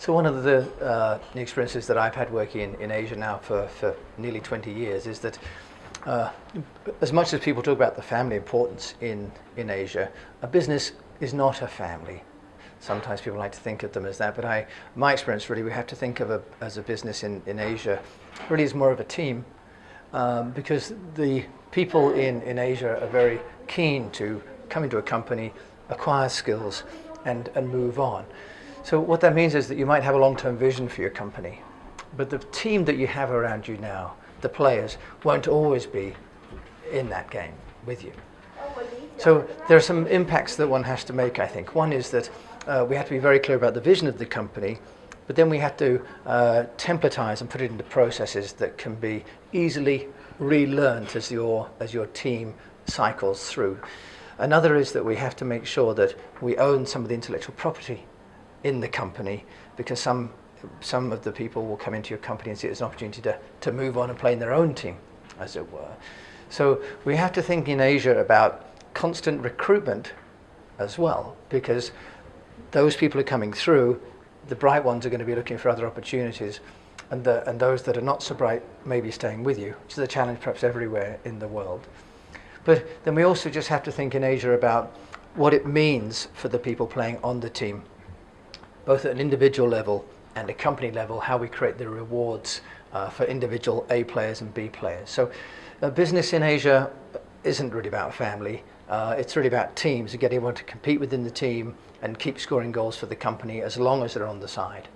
So one of the, uh, experiences that I've had working in, in Asia now for, for nearly 20 years is that uh, as much as people talk about the family importance in, in Asia, a business is not a family. Sometimes people like to think of them as that, but I, my experience really, we have to think of a, as a business in, in Asia really is more of a team um, because the people in, in Asia are very keen to come into a company, acquire skills, and, and move on. So what that means is that you might have a long-term vision for your company, but the team that you have around you now, the players, won't always be in that game with you. So there are some impacts that one has to make, I think. One is that uh, we have to be very clear about the vision of the company, but then we have to uh, templatize and put it into processes that can be easily relearned as your, as your team cycles through. Another is that we have to make sure that we own some of the intellectual property in the company because some, some of the people will come into your company and see it as an opportunity to, to move on and play in their own team, as it were. So we have to think in Asia about constant recruitment as well because those people are coming through, the bright ones are going to be looking for other opportunities, and, the, and those that are not so bright may be staying with you, which is a challenge perhaps everywhere in the world. But then we also just have to think in Asia about what it means for the people playing on the team, both at an individual level and a company level, how we create the rewards uh, for individual A players and B players. So uh, business in Asia isn't really about family. Uh, it's really about teams and getting everyone to compete within the team and keep scoring goals for the company as long as they're on the side.